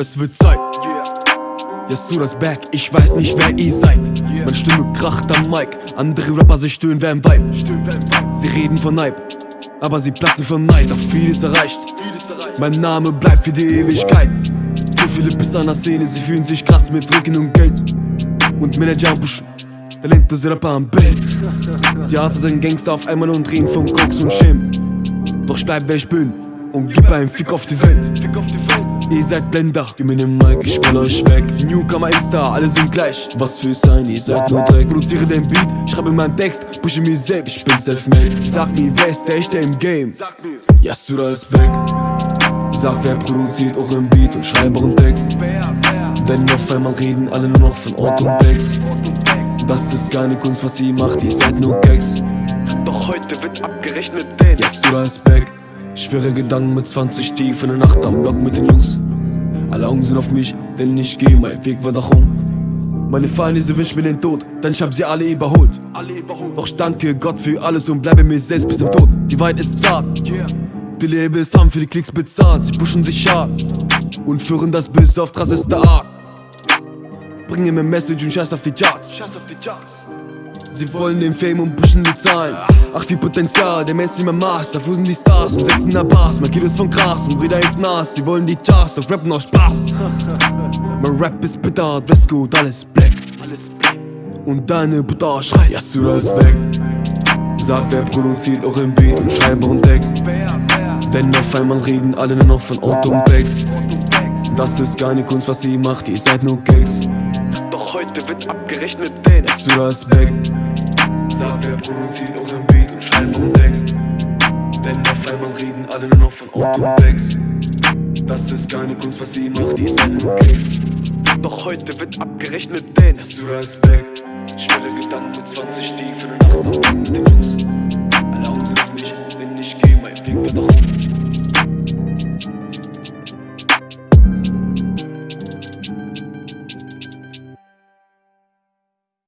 es wird Zeit. Jetzt du das Back, ich weiß nicht wer ihr seid. Meine Stimme kracht am Mic, andere Rapper sich stöhnen wie ein Vibe. Sie reden von Hype, aber sie platzen von Neid, doch vieles erreicht. Mein Name bleibt für die Ewigkeit. Zu viele Biss an der Szene, sie fühlen sich krass mit Rücken und Geld. Und Manager am Buschen, talentlose Rapper am Bild. Die Arzt sind Gangster auf einmal und reden von Koks und Schirm. Doch ich bleib wer ich bin und gib einen Fick auf die Welt. Ihr seid Blender, gib mir den Mic, ich spiel euch weg. Newcomer Insta, alle sind gleich. Was für sein, ihr seid nur Dreck. Produziere den Beat, schreibe meinen Text, pushe mir selbst, ich bin self-made. Sag mir, wer ist der echte im Game? Yasura ist weg. Sag, wer produziert euren Beat und schreibe euren Text. Denn auf einmal reden alle nur noch von Ort und Becks. Das ist keine Kunst, was ihr macht, ihr seid nur Gags. Doch heute wird abgerechnet, denn Yasura ist back. Schwere Gedanken mit 20 tief in der Nacht am Block mit den Jungs. Alle Augen sind auf mich, denn ich gehe, mein Weg wird nach oben. Meine Feinde, sie wünschen mir den Tod, denn ich hab sie alle überholt. Doch ich danke Gott für alles und bleibe mir selbst bis zum Tod. Die Wahrheit ist zart, Yeah. die Labels haben für die Klicks bezahlt. Sie pushen sich hart und führen das Biss auf krasseste Art. Bringen mir Message und scheiß auf die Charts. Sie wollen den Fame und pushen die Zahlen. Ach, wie Potenzial, der Mensch immer Master. Wo sind die Stars? Um sechs in der Bars, mein Kid ist von Gras und wieder hängt Nas. Sie wollen die Charts, doch Rap noch Spaß. Mein Rap ist bitter, alles black. Alles black. Und deine Butter schreit, Yasura ist weg. Sag, wer produziert euren Beat und schreibe euren Text. Denn auf einmal reden alle nur noch von Otto und und wächst. Das ist keine Kunst, was ihr macht, ihr seid nur Gags. Doch heute wird abgerechnet, denn Yasura ist weg. Sag, wer produziert euren Beat und schreibe euren Text. Denn auf einmal reden alle nur noch von und Becks. Das ist keine Kunst, was ihr macht, ihr seid nur Gags. Doch heute wird abgerechnet, denn Yasura ist weg. Schwere Gedanken mit 20 tief in der Nacht